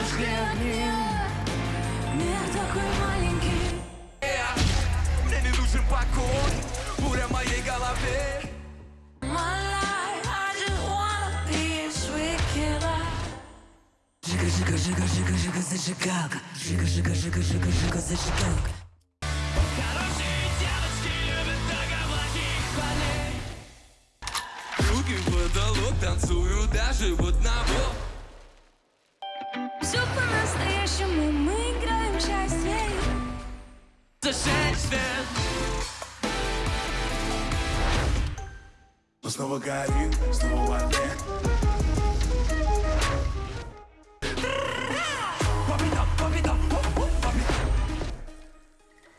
зажгли Мир такой маленький Мне не нужен покой, буря в моей голове Жига, жига, жига, жига, жига, зажигалка Жига, жига, жига, жига, жига, зажигалка Хорошие девочки любят только плохих парней Руки в потолок, танцую даже в одного Все снова горит, снова в огне